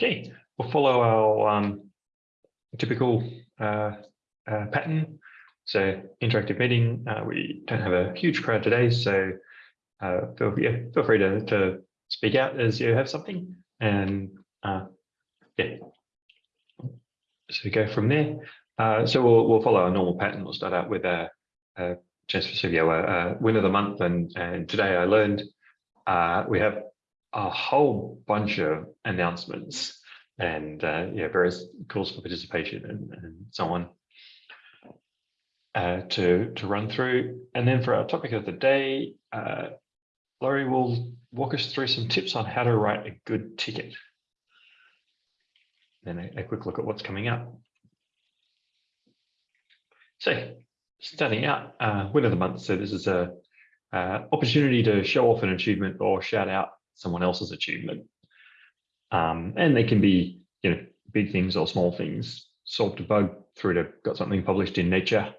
Okay, we'll follow our um, typical uh, uh, pattern. So interactive meeting, uh, we don't have a huge crowd today, so uh, feel, yeah, feel free to, to speak out as you have something and uh, yeah. So we go from there. Uh, so we'll, we'll follow a normal pattern. We'll start out with a, a for Silvio, a, a win of the month. And, and today I learned we have a whole bunch of announcements and uh, yeah, various calls for participation and, and so on uh, to, to run through. And then for our topic of the day, uh, Laurie will walk us through some tips on how to write a good ticket. Then a, a quick look at what's coming up. So starting out, uh, win of the month. So this is a uh, opportunity to show off an achievement or shout out someone else's achievement. Um, and they can be, you know, big things or small things. Solved a bug through to got something published in Nature.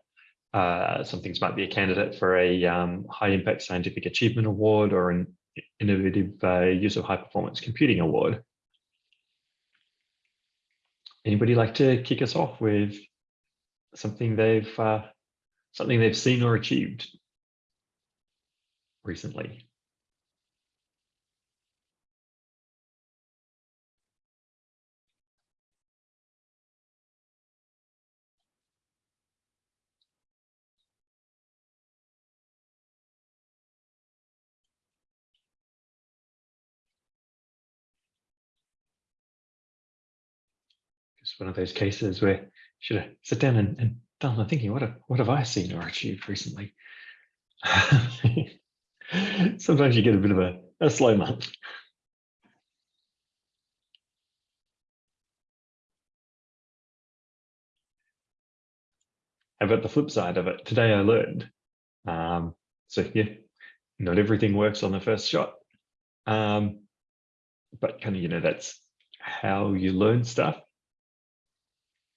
Uh, some things might be a candidate for a um, high impact scientific achievement award or an innovative uh, use of high performance computing award. Anybody like to kick us off with something they've uh, something they've seen or achieved recently? One of those cases where you should sit down and, and done I'm thinking, what have, what have I seen or achieved recently? Sometimes you get a bit of a, a slow month. About the flip side of it? Today I learned. Um, so yeah, not everything works on the first shot. Um, but kind of, you know, that's how you learn stuff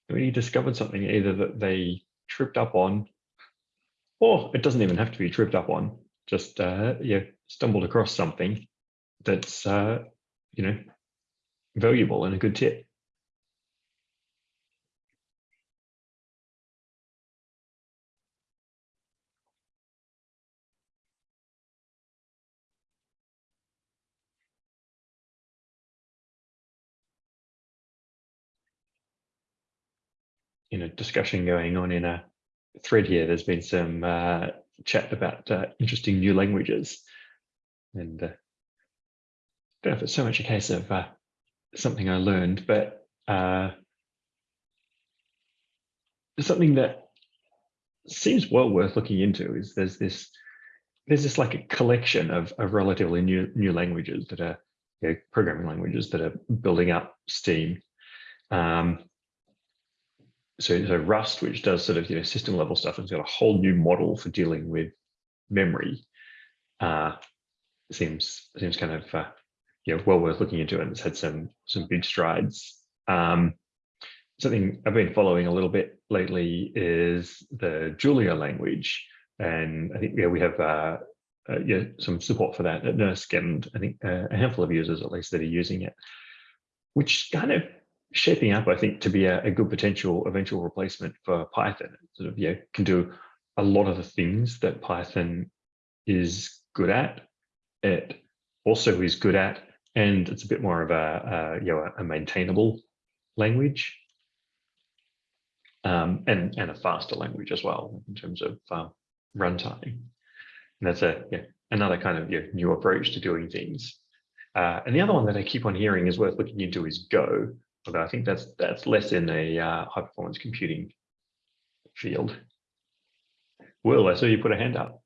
when you discovered something either that they tripped up on, or it doesn't even have to be tripped up on, just uh, you stumbled across something that's uh, you know valuable and a good tip. You know discussion going on in a thread here. There's been some uh, chat about uh, interesting new languages, and uh, I don't know if it's so much a case of uh, something I learned, but uh, something that seems well worth looking into is there's this there's this like a collection of, of relatively new new languages that are you know, programming languages that are building up steam um, so, so Rust, which does sort of you know system level stuff, has got a whole new model for dealing with memory. Uh, seems seems kind of uh, you know well worth looking into, and it's had some some big strides. Um, something I've been following a little bit lately is the Julia language, and I think yeah we have uh, uh, yeah some support for that at NERSC, and I think uh, a handful of users at least that are using it, which kind of shaping up, I think, to be a, a, good potential eventual replacement for Python. It sort of, yeah, can do a lot of the things that Python is good at. It also is good at, and it's a bit more of a, a you know, a maintainable language, um, and and a faster language as well in terms of um, runtime. And that's a yeah, another kind of yeah, new approach to doing things. Uh, and the other one that I keep on hearing is worth looking into is Go, although I think that's that's less in a uh, high performance computing field. Will, I saw you put a hand up.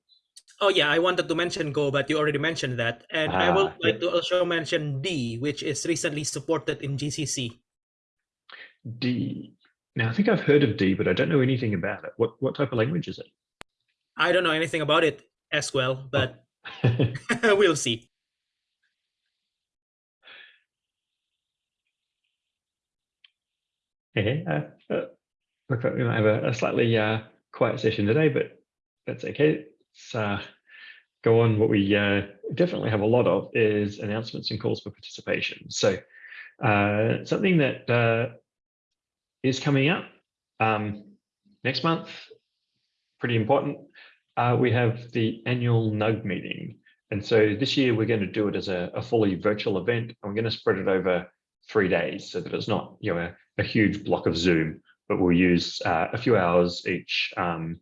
Oh yeah, I wanted to mention Go, but you already mentioned that. And ah, I would like to also mention D, which is recently supported in GCC. D. Now I think I've heard of D, but I don't know anything about it. What what type of language is it? I don't know anything about it as well, but oh. we'll see. Okay, uh, uh, we might have a, a slightly uh, quiet session today, but that's okay. Let's uh, go on. What we uh, definitely have a lot of is announcements and calls for participation. So Uh, something that is coming up um, next month, pretty important. We have the annual NUG meeting. And so this year we're going to do it as a, a fully virtual event. And we're going to spread it over three days so that it's not you know a, a huge block of Zoom, but we'll use uh, a few hours each um,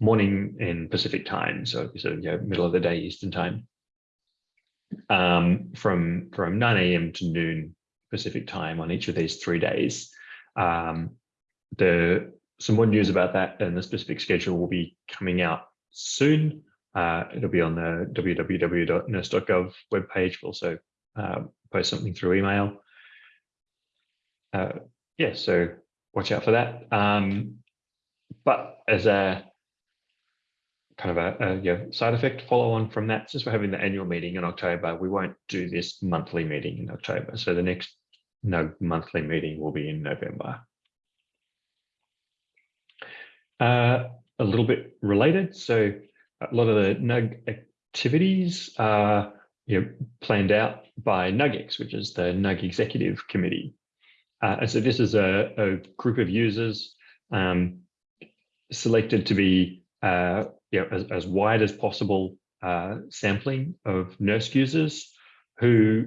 morning in Pacific time, so of you know, middle of the day Eastern time, um, from from 9 a.m. to noon Pacific time on each of these three days. Um, the some more news about that and the specific schedule will be coming out soon. Uh, it'll be on the www.nersc.gov webpage. We'll also uh, post something through email. Uh, yeah, so watch out for that. Um, but as a kind of a, a you know, side effect follow on from that, since we're having the annual meeting in October, we won't do this monthly meeting in October. So the next no monthly meeting will be in November. Uh, a little bit related. So a lot of the NUG activities are you know, planned out by NUGEX, which is the NUG Executive Committee. Uh, and so this is a, a group of users um, selected to be uh, you know, as, as wide as possible uh, sampling of NERSC users who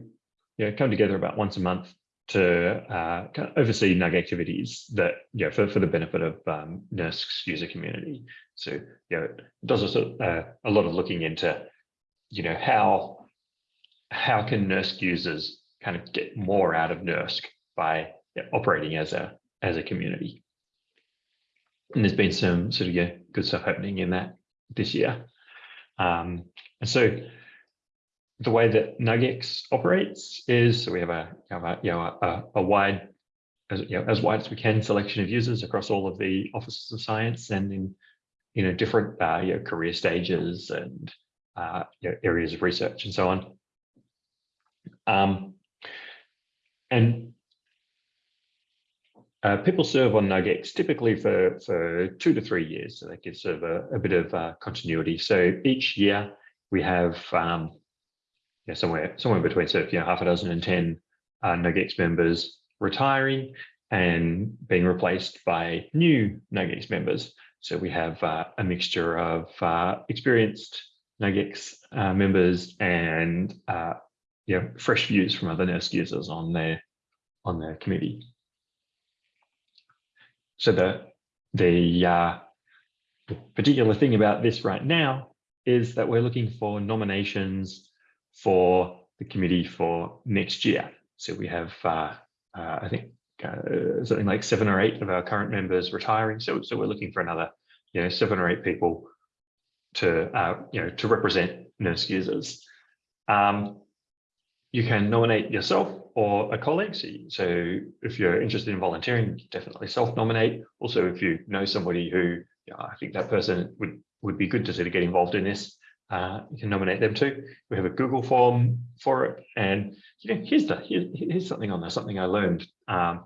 you know, come together about once a month to uh, kind of oversee NUG activities that, you know, for, for the benefit of um, NERSC's user community. So, you know, it does a, uh, a lot of looking into, you know, how, how can NERSC users kind of get more out of NERSC by operating as a, as a community. And there's been some sort of yeah, good stuff happening in that this year. Um, and so the way that NUGEX operates is so we have a, you know a, a wide as you know as wide as we can selection of users across all of the offices of science and in you know different uh, you know, career stages and uh, you know, areas of research and so on. Um, and uh, people serve on NUGEX typically for, for two to three years, so that gives sort of a, a bit of uh, continuity. So each year we have um, somewhere somewhere between sort of you know, half a dozen and 10 uh, members retiring and being replaced by new NUGEX members. So we have uh, a mixture of uh, experienced NUGEX uh, members and uh, you know, fresh views from other NERSC users on their on their committee. So the the uh, particular thing about this right now is that we're looking for nominations for the committee for next year. So we have, uh, uh, I think, uh, something like seven or eight of our current members retiring. So, so we're looking for another, you know, seven or eight people to, uh, you know, to represent NERSC users. Um, you can nominate yourself or a colleague. So, if you're interested in volunteering, definitely self-nominate. Also, if you know somebody who you know, I think that person would would be good to sort of get involved in this, uh, you can nominate them too. We have a Google form for it, and you know, here's the here, here's something on there, something I learned. Um,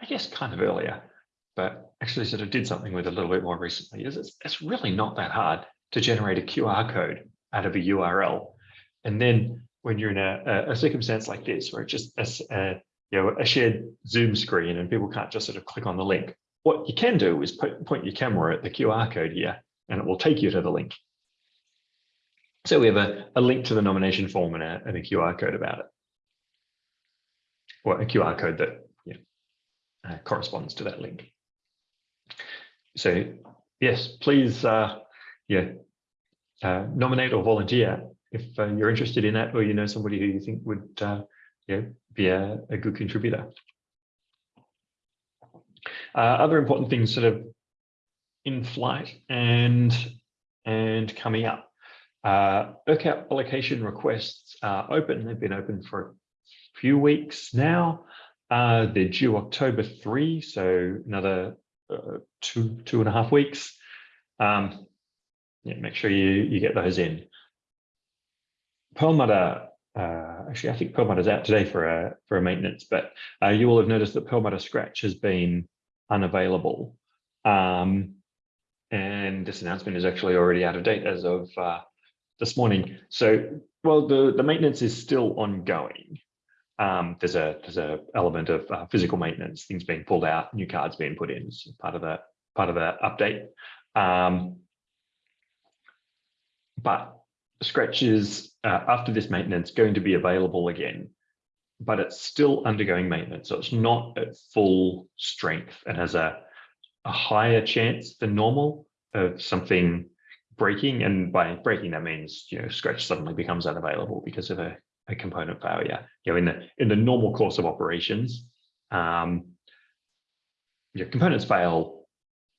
I guess kind of earlier, but actually sort of did something with a little bit more recently. Is it's, it's really not that hard to generate a QR code out of a URL and then when you're in a, a circumstance like this, where it's just a, a, you know, a shared Zoom screen and people can't just sort of click on the link, what you can do is put, point your camera at the QR code here and it will take you to the link. So we have a, a link to the nomination form and a, and a QR code about it. Or a QR code that you know, uh, corresponds to that link. So yes, please uh, yeah, uh, nominate or volunteer if uh, you're interested in that or you know somebody who you think would uh, be a, a good contributor. Uh, other important things sort of in flight and and coming up. Uh, ERCAP allocation requests are open. They've been open for a few weeks now. Uh, they're due October 3, so another uh, two, two and a half weeks. Um, yeah, make sure you, you get those in. Perlmutter, uh, actually, I think Perlmutter is out today for a for a maintenance, but uh, you will have noticed that Perlmutter Scratch has been unavailable. Um, and this announcement is actually already out of date as of uh, this morning. So, well, the, the maintenance is still ongoing. um, there's a there's a element of uh, physical maintenance, things being pulled out, new cards being put in part of the part of the update. Um, but Scratch is uh, after this maintenance going to be available again, but it's still undergoing maintenance, so it's not at full strength and has a a higher chance than normal of something breaking. And by breaking, that means you know Scratch suddenly becomes unavailable because of a a component failure. You know, in the in the normal course of operations, um, your components fail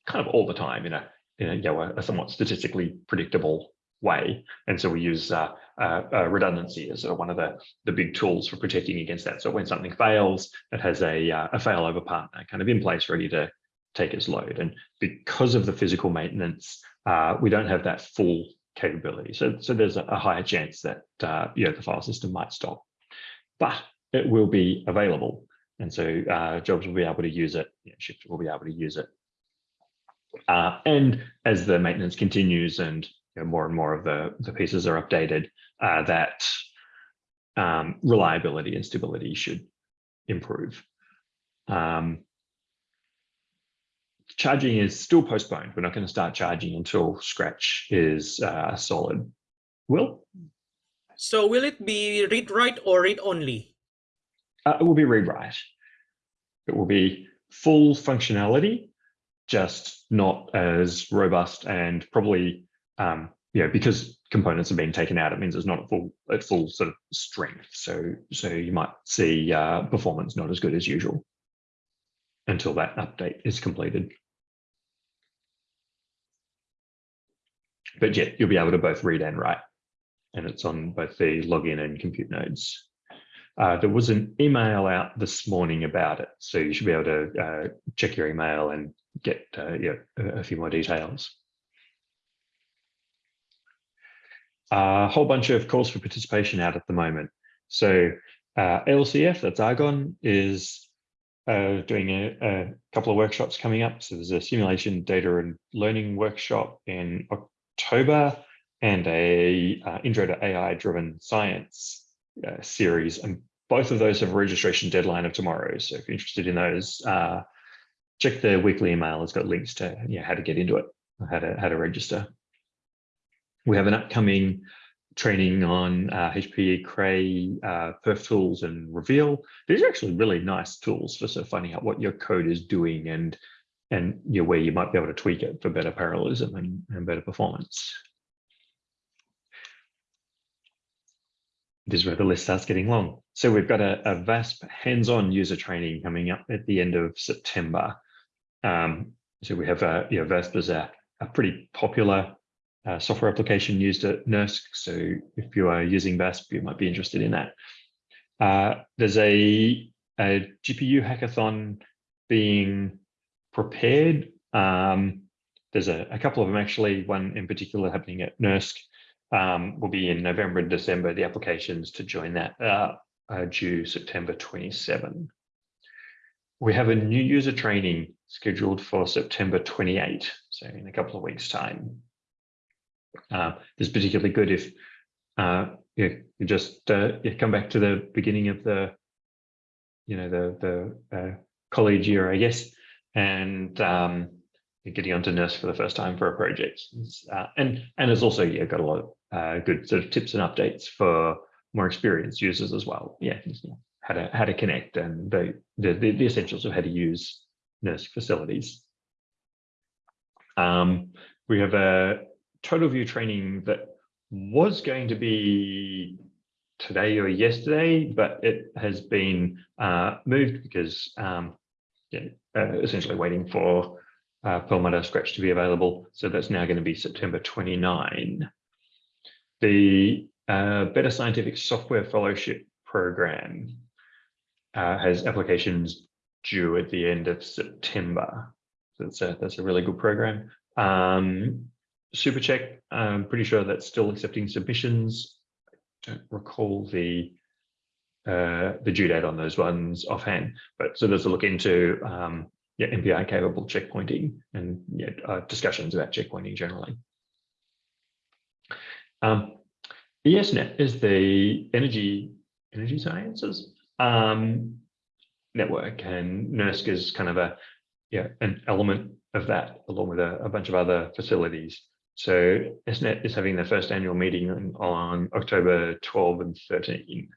kind of all the time in a in a, you know, a, somewhat statistically predictable way. And so we use uh, uh, uh, redundancy as one of the, the big tools for protecting against that. So when something fails, it has a, uh, a failover partner kind of in place ready to take its load. And because of the physical maintenance, uh, we don't have that full capability. So, so there's a, higher chance that you know, the file system might stop, but it will be available. And so jobs will be able to use it, you know, Shift will be able to use it. Uh, and as the maintenance continues and you know, more and more of the, the pieces are updated, uh, that um, reliability and stability should improve. Um, charging is still postponed. We're not going to start charging until Scratch is uh, solid. Will? So will it be read write or read only? Uh, it will be read write. It will be full functionality, just not as robust and probably, um, you know, because components are being taken out, it means it's not at full at full sort of strength. So so you might see uh, performance not as good as usual until that update is completed. But yeah, you'll be able to both read and write, and it's on both the login and compute nodes. Uh, there was an email out this morning about it, so you should be able to uh, check your email and get uh, yeah, a few more details. A whole bunch of calls for participation out at the moment. So uh, LCF, that's Argonne, is uh, doing a, a, couple of workshops coming up. So there's a simulation data and learning workshop in October and a uh, intro to AI driven science uh, series. And both of those have a registration deadline of tomorrow. So if you're interested in those, uh, check the weekly email. It's got links to you know, how to get into it, how to, how to register. We have an upcoming training on uh, HPE Cray, uh, Perf tools and Reveal. These are actually really nice tools for sort of finding out what your code is doing and and you know, where you might be able to tweak it for better parallelism and, and better performance. This is where the list starts getting long. So we've got a, a VASP hands-on user training coming up at the end of September. Um, so we have a, you know, VASP is a, a pretty popular uh, software application used at NERSC. So if you are using VASP, you might be interested in that. Uh, there's a, a, GPU hackathon being prepared. Um, there's a, a, couple of them actually, one in particular happening at NERSC. Um, will be in November and December. The applications to join that are due September 27. We have a new user training scheduled for September 28, so in a couple of weeks time. Uh, this is particularly good if uh, you, you just uh, you come back to the beginning of the, you know, the the uh, college year, I guess, and um, getting onto NERSC for the first time for a project. Uh, and and it's also yeah got a lot of uh, good sort of tips and updates for more experienced users as well. Yeah, how to how to connect and the the, the essentials of how to use NERSC facilities. Um, we have a TotalView training that was going to be today or yesterday, but it has been uh, moved because um, yeah, uh, essentially waiting for uh, Perlmutter Scratch to be available. So that's now going to be September 29. The uh, Better Scientific Software Fellowship Program uh, has applications due at the end of September. So that's a, that's a really good program. Um, SuperCheck, I'm pretty sure that's still accepting submissions. I don't recall the uh, the due date on those ones offhand, but so there's a look into um, yeah, MPI capable checkpointing and yeah, uh, discussions about checkpointing generally. Um, ESNet is the energy energy sciences um, network and NERSC is kind of a, yeah, an element of that along with a, a bunch of other facilities. So SNET is having their first annual meeting on, October 12 and 13.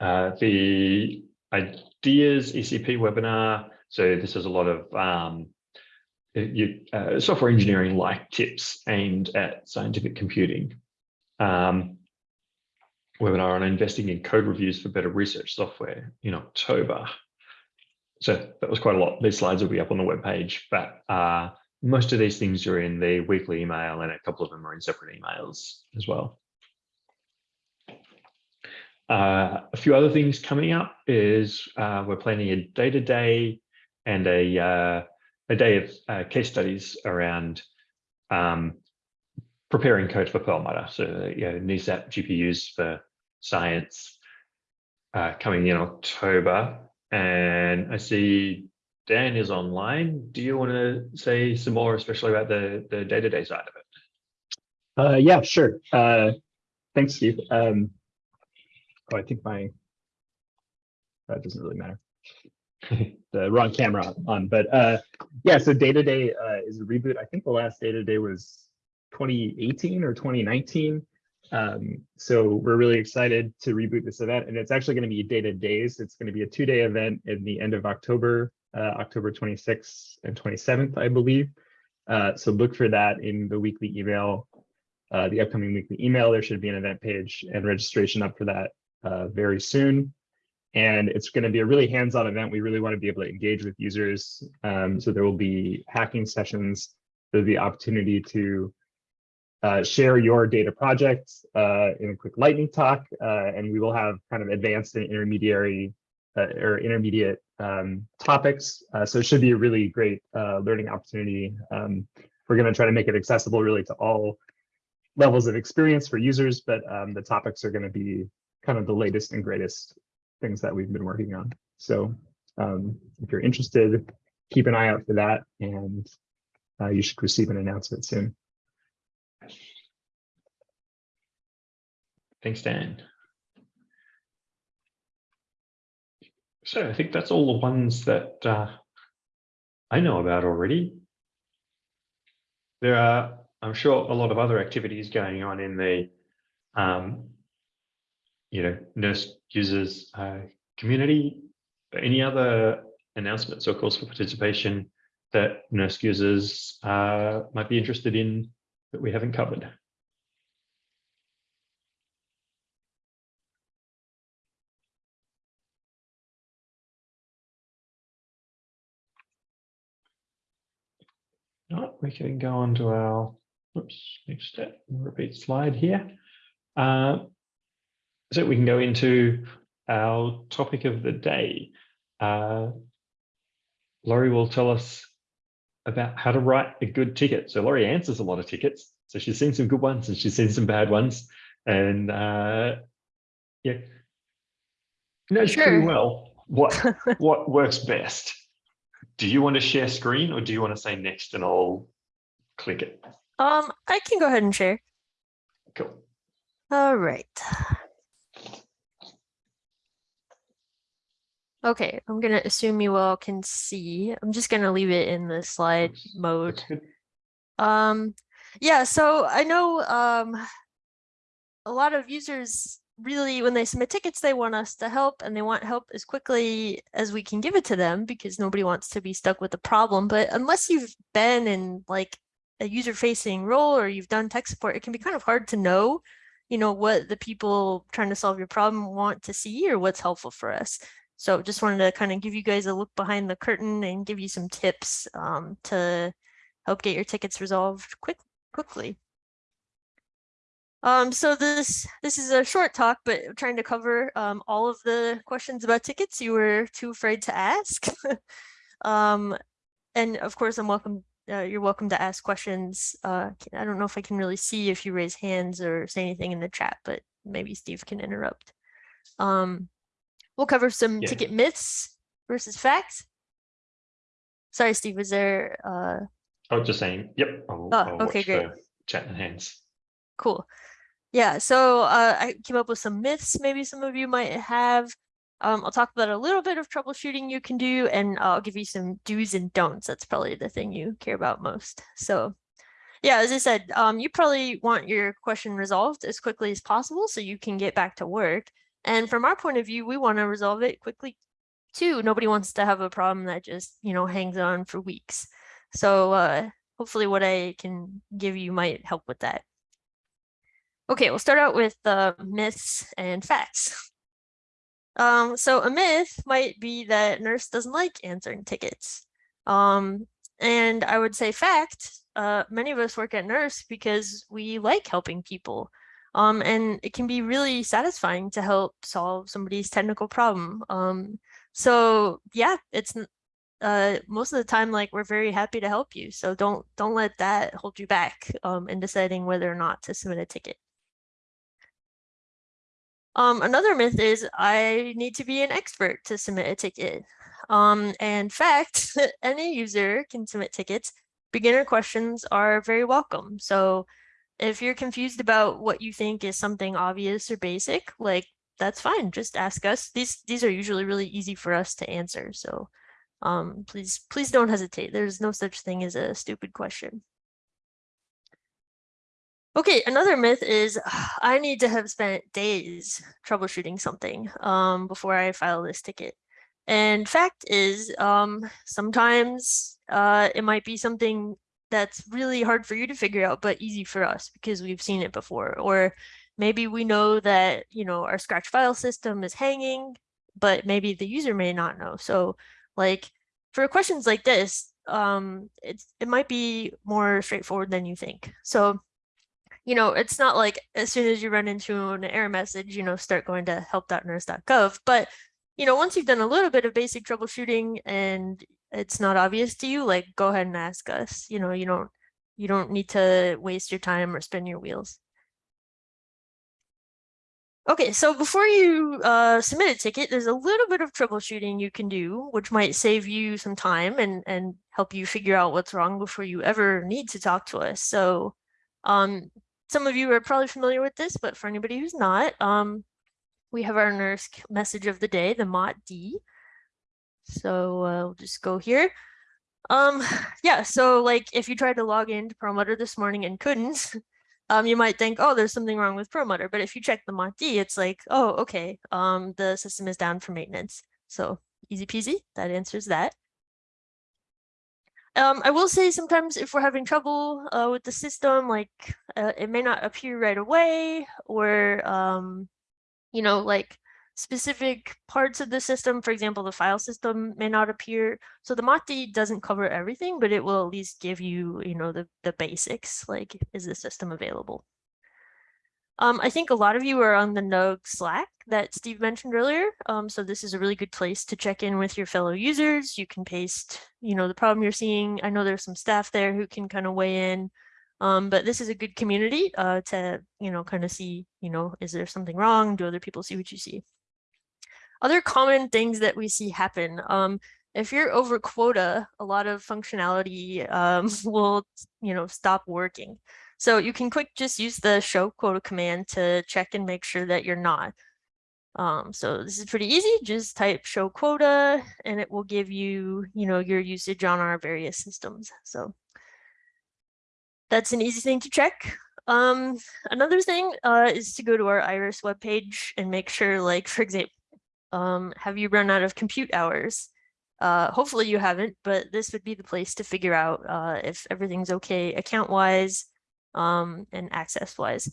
Uh, the ideas ECP webinar. So this is a lot of um, you, uh, software engineering like tips aimed at scientific computing. Um, webinar on investing in code reviews for better research software in October. So that was quite a lot. These slides will be up on the webpage, but uh, most of these things are in the weekly email and a couple of them are in separate emails as well. Uh, a few other things coming up is uh, we're planning a data day and a, uh, a day of uh, case studies around um, preparing code for Perlmutter. So you know, NESAP GPUs for science uh, coming in October. And I see Dan is online. Do you want to say some more, especially about the, the day-to-day side of it? Uh, yeah, sure. Uh, thanks, Steve. Um, oh, I think my, that doesn't really matter. the wrong camera on, but uh, yeah, so day-to-day uh, is a reboot. I think the last day-to-day was 2018 or 2019. Um, so we're really excited to reboot this event and it's actually going to be day to days. It's going to be a two day event in the end of October, October 26th and 27th, I believe. Uh, so look for that in the weekly email, uh, the upcoming weekly email. There should be an event page and registration up for that uh, very soon. And it's going to be a really hands-on event. We really want to be able to engage with users. Um, so there will be hacking sessions. There'll be opportunity to uh, share your data project uh, in a quick lightning talk, uh, and we will have kind of advanced and intermediary uh, or intermediate um, topics. Uh, so it should be a really great uh, learning opportunity. Um, we're going to try to make it accessible really to all levels of experience for users, but um, the topics are going to be kind of the latest and greatest things that we've been working on. So um, if you're interested, keep an eye out for that, and you should receive an announcement soon. Thanks, Dan. So I think that's all the ones that uh, I know about already. There are, I'm sure, a lot of other activities going on in the, um, you know, NERSC users uh, community. Any other announcements or calls for participation that NERSC users uh, might be interested in that we haven't covered? Not, we can go on to our, oops, next step, repeat slide here. Uh, so we can go into our topic of the day. Uh, Laurie will tell us about how to write a good ticket. So Laurie answers a lot of tickets. So she's seen some good ones and she's seen some bad ones. And uh, yeah, knows Sure. pretty well what what works best. Do you want to share screen or do you want to say next and I'll click it? Um, I can go ahead and share. Cool. All right. Okay, I'm gonna assume you all can see. I'm just gonna leave it in the slide mode. Um, yeah, so I know um a lot of users really, when they submit tickets, they want us to help and they want help as quickly as we can give it to them because nobody wants to be stuck with the problem. But unless you've been in like a user facing role or you've done tech support, it can be kind of hard to know, you know, what the people trying to solve your problem want to see or what's helpful for us. So just wanted to kind of give you guys a look behind the curtain and give you some tips um, to help get your tickets resolved quick quickly. Um, so this this is a short talk, but trying to cover um, all of the questions about tickets you were too afraid to ask. um, and of course, I'm welcome. Uh, you're welcome to ask questions. Uh, I don't know if I can really see if you raise hands or say anything in the chat, but maybe Steve can interrupt. Um, we'll cover some Yeah. ticket myths versus facts. Sorry, Steve, was there uh, I was just saying, yep. I'll, Oh, I'll okay, great. Chat and hands. Cool. Yeah, so uh, I came up with some myths maybe some of you might have. Um, I'll talk about a little bit of troubleshooting you can do, and I'll give you some do's and don'ts. That's probably the thing you care about most. So yeah, as I said, um, you probably want your question resolved as quickly as possible so you can get back to work. And from our point of view, we want to resolve it quickly too. Nobody wants to have a problem that just, you know, hangs on for weeks. So uh, hopefully what I can give you might help with that. Okay, we'll start out with the myths and facts. Um, so a myth might be that NERSC doesn't like answering tickets. Um, and I would say fact, uh, many of us work at NERSC because we like helping people. Um, and it can be really satisfying to help solve somebody's technical problem. Um, so yeah, it's uh, most of the time, like we're very happy to help you. So don't don't let that hold you back um, in deciding whether or not to submit a ticket. Um, another myth is I need to be an expert to submit a ticket. Um, and in fact, any user can submit tickets. Beginner questions are very welcome. So if you're confused about what you think is something obvious or basic, like that's fine. Just ask us. These these are usually really easy for us to answer. So um, please please don't hesitate. There's no such thing as a stupid question. Okay, another myth is I need to have spent days troubleshooting something um, before I file this ticket. And fact is, um, sometimes uh, it might be something that's really hard for you to figure out, but easy for us because we've seen it before. Or maybe we know that, you know, our scratch file system is hanging, but maybe the user may not know. So like for questions like this, um, it might be more straightforward than you think. So you know, it's not like as soon as you run into an error message, you know, start going to help.nersc.gov. But, you know, once you've done a little bit of basic troubleshooting and it's not obvious to you, like go ahead and ask us. You know, you don't you don't need to waste your time or spin your wheels. Okay, so before you uh, submit a ticket, there's a little bit of troubleshooting you can do, which might save you some time and, and help you figure out what's wrong before you ever need to talk to us. So um, some of you are probably familiar with this, but for anybody who's not, um, we have our NERSC message of the day, the MOT D. So uh, we'll just go here. Um, yeah, so like if you tried to log into Perlmutter this morning and couldn't, um, you might think, oh, there's something wrong with Perlmutter. But if you check the MOTD, it's like, oh, okay, um, the system is down for maintenance. So easy peasy, that answers that. Um, I will say sometimes if we're having trouble uh, with the system, like uh, it may not appear right away or, um, you know, like specific parts of the system, for example, the file system may not appear. So the MOT-D doesn't cover everything, but it will at least give you, you know, the, the basics, like is the system available? Um, I think a lot of you are on the NUG Slack that Steve mentioned earlier. Um, so this is a really good place to check in with your fellow users. You can paste, you know, the problem you're seeing. I know there's some staff there who can kind of weigh in. Um, but this is a good community uh, to, you know, kind of see, you know, is there something wrong? Do other people see what you see? Other common things that we see happen. Um, if you're over quota, a lot of functionality um, will, you know, stop working. So you can quick just use the show quota command to check and make sure that you're not. Um, so this is pretty easy. Just type show quota and it will give you, you know, your usage on our various systems. So that's an easy thing to check. Um, another thing uh, is to go to our Iris webpage and make sure, like, for example, um, have you run out of compute hours? Uh, hopefully you haven't, but this would be the place to figure out uh, if everything's okay account-wise, um, and access wise.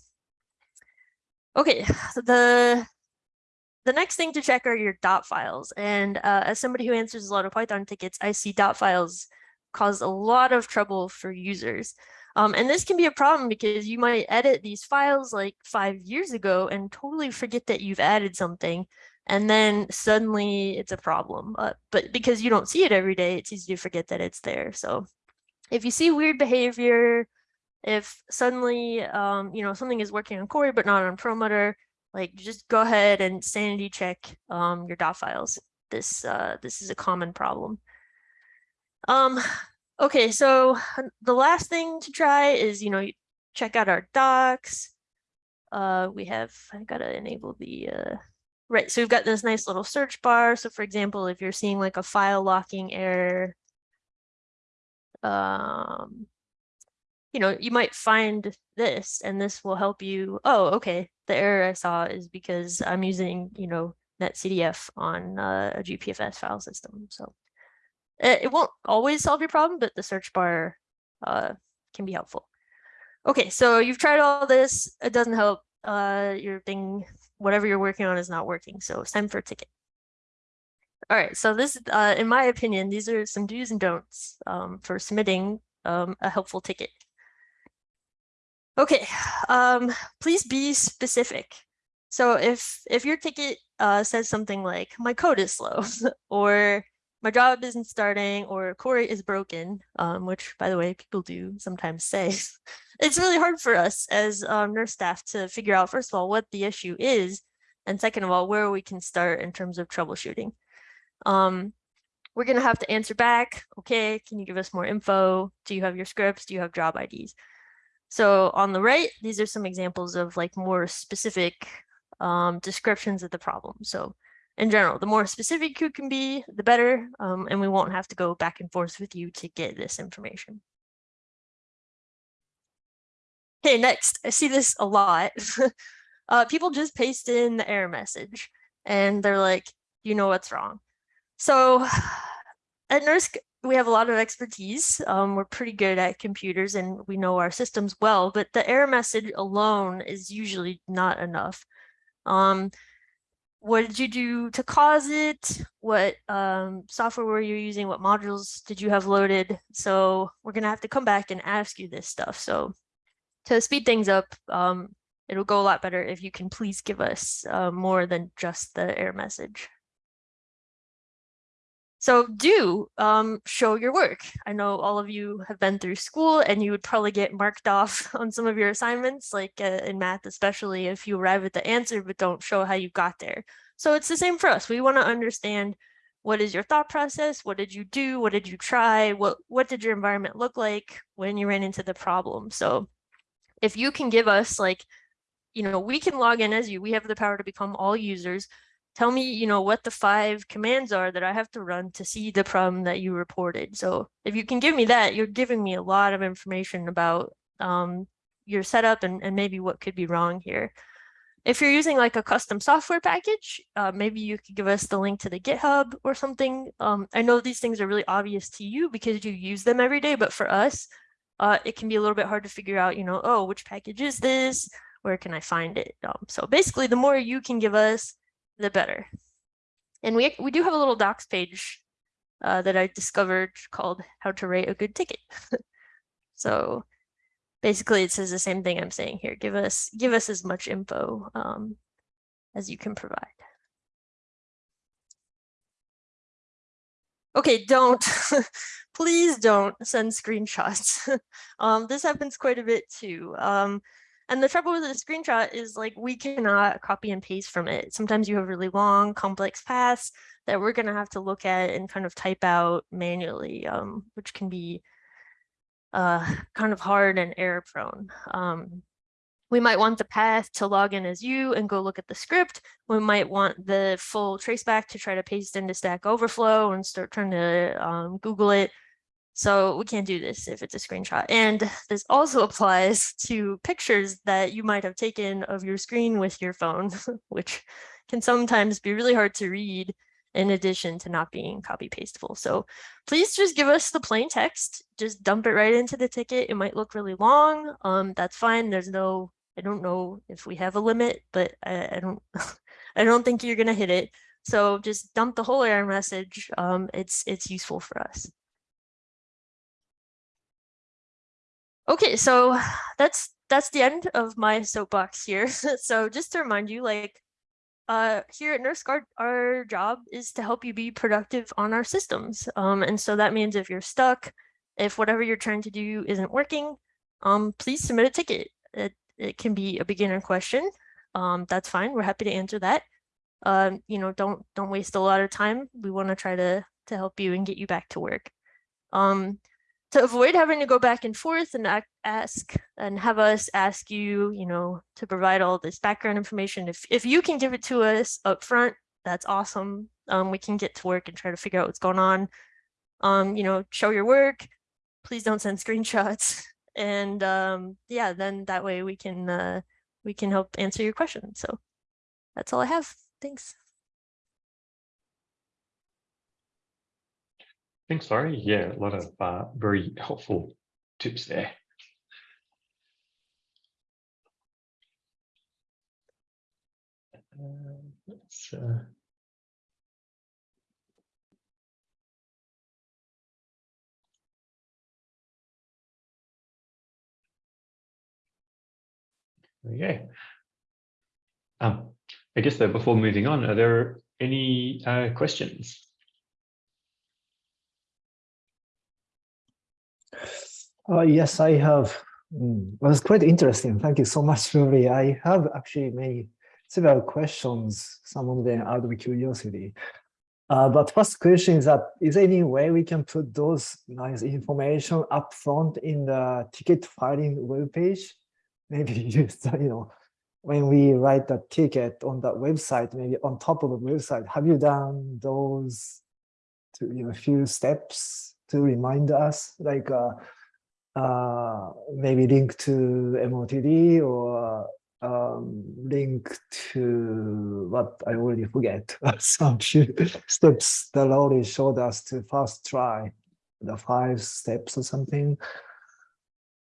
Okay, the the next thing to check are your dot files. And uh, as somebody who answers a lot of Python tickets, I see dot files cause a lot of trouble for users. Um, and this can be a problem because you might edit these files like five years ago and totally forget that you've added something. And then suddenly it's a problem. Uh, but because you don't see it every day, it's easy to forget that it's there. So if you see weird behavior, if suddenly, um, you know, something is working on Cori, but not on Perlmutter, like just go ahead and sanity check um, your dot files. This, uh, this is a common problem. Um, okay, so the last thing to try is, you know, check out our docs. uh, we have, I gotta enable the, uh, right, so we've got this nice little search bar. So for example, if you're seeing like a file locking error, um, you know, you might find this and this will help you. Oh, okay. The error I saw is because I'm using, you know, NetCDF on uh, a GPFS file system. So it, it won't always solve your problem, but the search bar uh, can be helpful. Okay, so you've tried all this. It doesn't help. Uh, your thing, whatever you're working on is not working. So it's time for a ticket. All right, so this, uh, in my opinion, these are some do's and don'ts um, for submitting um, a helpful ticket. Okay, um, please be specific. So if if your ticket uh, says something like my code is slow or my job isn't starting or Cori is broken, um, which by the way, people do sometimes say, it's really hard for us as um, NERSC staff to figure out, first of all, what the issue is, and second of all, where we can start in terms of troubleshooting. Um, we're gonna have to answer back, okay, can you give us more info? Do you have your scripts? Do you have job IDs? So on the right, these are some examples of like more specific um, descriptions of the problem. So in general, the more specific you can be, the better, um, and we won't have to go back and forth with you to get this information. Okay, next, I see this a lot. uh, people just paste in the error message and they're like, you know what's wrong. So at NERSC, we have a lot of expertise. Um, we're pretty good at computers and we know our systems well, but the error message alone is usually not enough. Um, what did you do to cause it? What um, software were you using? What modules did you have loaded? So we're gonna have to come back and ask you this stuff. So to speed things up, um, it'll go a lot better if you can please give us uh, more than just the error message. So do um, show your work. I know all of you have been through school and you would probably get marked off on some of your assignments, like uh, in math, especially if you arrive at the answer, but don't show how you got there. So it's the same for us. We want to understand what is your thought process? What did you do? What did you try? What, what did your environment look like when you ran into the problem? So if you can give us like, you know, we can log in as you, we have the power to become all users tell me, you know, what the five commands are that I have to run to see the problem that you reported. So if you can give me that, you're giving me a lot of information about um, your setup and, and maybe what could be wrong here. If you're using like a custom software package, uh, maybe you could give us the link to the GitHub or something. Um, I know these things are really obvious to you because you use them every day, but for us, uh, it can be a little bit hard to figure out, you know, oh, which package is this? Where can I find it? Um, so basically, the more you can give us, the better. And we, we do have a little docs page uh, that I discovered called how to rate a good ticket. so basically it says the same thing I'm saying here. Give us, give us as much info um, as you can provide. Okay, don't, please don't send screenshots. um, this happens quite a bit too. Um, and the trouble with a screenshot is like we cannot copy and paste from it. Sometimes you have really long, complex paths that we're going to have to look at and kind of type out manually, um, which can be uh, kind of hard and error prone. Um, we might want the path to log in as you and go look at the script. We might want the full traceback to try to paste into Stack Overflow and start trying to um, Google it. So we can't do this if it's a screenshot. And this also applies to pictures that you might have taken of your screen with your phone, which can sometimes be really hard to read in addition to not being copy pastable. So please just give us the plain text, just dump it right into the ticket. It might look really long. Um, that's fine. There's no, I don't know if we have a limit, but I, I don't, I don't think you're gonna hit it. So just dump the whole error message. Um, it's, it's useful for us. Okay, so that's that's the end of my soapbox here. so just to remind you, like uh, here at NurseGuard, our job is to help you be productive on our systems. Um, and so that means if you're stuck, if whatever you're trying to do isn't working, um, please submit a ticket. It, it can be a beginner question. Um, that's fine. We're happy to answer that. Um, you know, don't don't waste a lot of time. We want to try to to help you and get you back to work. Um, to avoid having to go back and forth and ask and have us ask you, you know, to provide all this background information, if if you can give it to us up front, that's awesome. Um, we can get to work and try to figure out what's going on. Um, you know, show your work. Please don't send screenshots. And um, yeah, then that way we can uh, we can help answer your questions. So that's all I have. Thanks. Thanks, Laurie. Yeah, a lot of uh, very helpful tips there. Uh, let's, uh. Um, I guess though, before moving on, are there any uh, questions? Uh, yes, I have. Mm, it's quite interesting. Thank you so much, Rory. I have actually made several questions, some of them out of curiosity. Uh, but first question is that, is there any way we can put those nice information up front in the ticket filing webpage? Maybe just, you know, when we write the ticket on that website, maybe on top of the website, have you done those to, you know, few steps to remind us, like, uh, uh, maybe link to MOTD or um, link to what I already forget. Some few steps that already showed us to first try the five steps or something.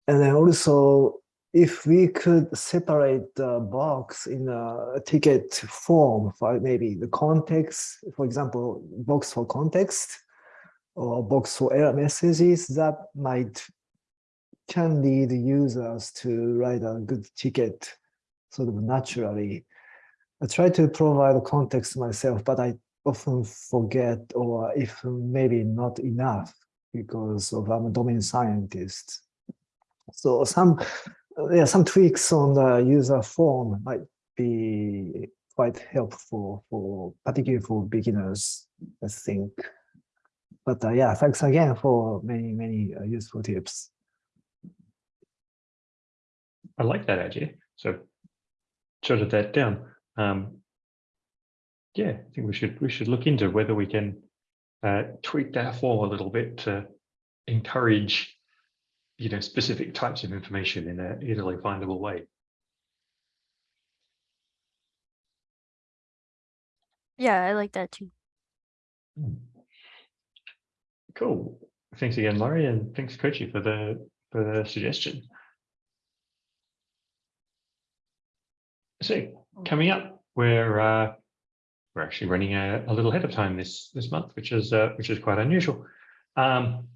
And then also, if we could separate the box in a ticket form for maybe the context, for example, box for context or box for error messages, that might can lead users to write a good ticket sort of naturally. I try to provide context myself, but I often forget or if maybe not enough because of I'm a domain scientist. So some yeah, some tweaks on the user form might be quite helpful for particularly for beginners, I think. But uh, yeah, thanks again for many, many uh, useful tips. I like that idea. So jotted that down. Um, yeah, I think we should we should look into whether we can uh, tweak that form a little bit to encourage, you know, specific types of information in a easily findable way. Yeah, I like that too. Cool. Thanks again, Laurie, and thanks, Kochi, for the for the suggestion. So coming up, we're uh, we're actually running a, a little ahead of time this this month, which is uh, which is quite unusual. Um,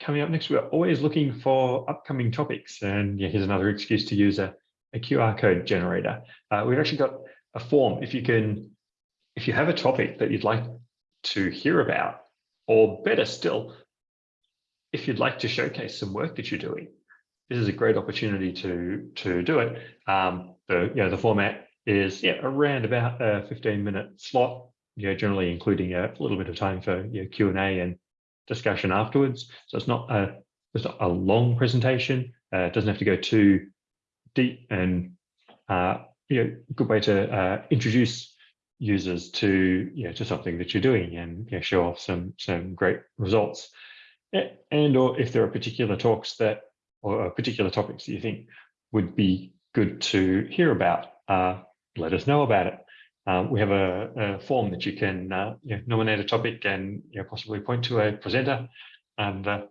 coming up next, we're always looking for upcoming topics, and yeah, here's another excuse to use a, a QR code generator. Uh, we've actually got a form. If you can, if you have a topic that you'd like to hear about, or better still, if you'd like to showcase some work that you're doing, this is a great opportunity to to do it. Um, the you know the format is yeah around about a 15 minute slot. You know, generally including a little bit of time for you know, Q and A and discussion afterwards. So it's not a it's not a long presentation. Uh, it doesn't have to go too deep and uh, you know good way to uh, introduce users to you know to something that you're doing and you know, show off some some great results. And or if there are particular talks that or particular topics that you think would be good to hear about, uh, let us know about it. Uh, we have a, a, form that you can uh, you know, nominate a topic and you know, possibly point to a presenter, and uh,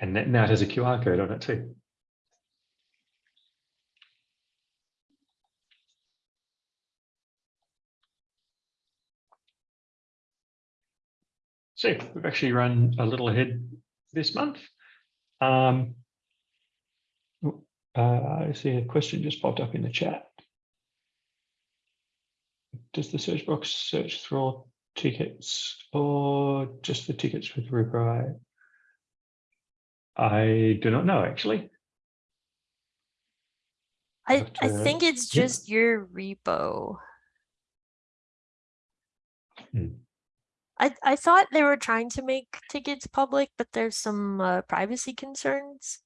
and now it has a QR code on it too. So we've actually run a little ahead this month. Um, uh, I see a question just popped up in the chat. Does the search box search through all tickets or just the tickets with reply? I do not know actually. I, I think it's yeah. just your repo. Hmm. I, I thought they were trying to make tickets public, but there's some uh, privacy concerns.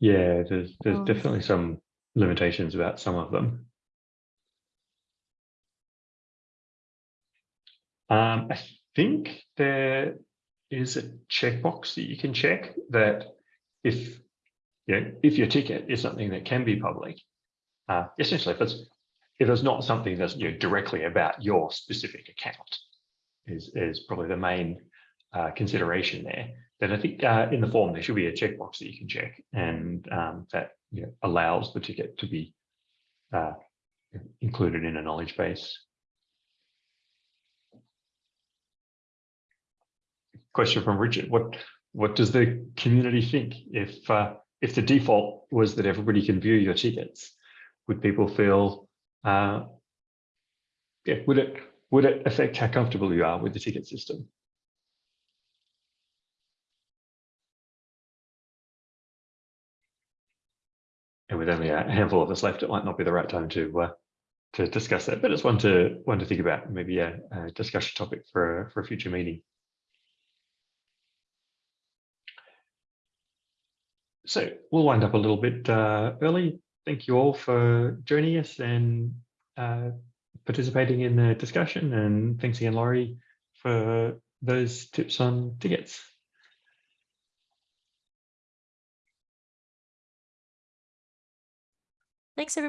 Yeah, there's there's Um, definitely some limitations about some of them. Um, I think there is a checkbox that you can check that if you know, if your ticket is something that can be public, uh, essentially if it's if it's not something that's you know, directly about your specific account, is is probably the main uh, consideration there. Then I think uh, in the form there should be a checkbox that you can check, and um, that you know, allows the ticket to be uh, included in a knowledge base. Question from Richard: What what does the community think if uh, if the default was that everybody can view your tickets? Would people feel uh, yeah, would it would it affect how comfortable you are with the ticket system? With only a handful of us left, it might not be the right time to uh, to discuss that, but it's one to one to think about. Maybe a, a discussion topic for a, for a future meeting. So we'll wind up a little bit uh, early. Thank you all for joining us and uh, participating in the discussion. And thanks again, Laurie, for those tips on tickets. Thanks, everybody.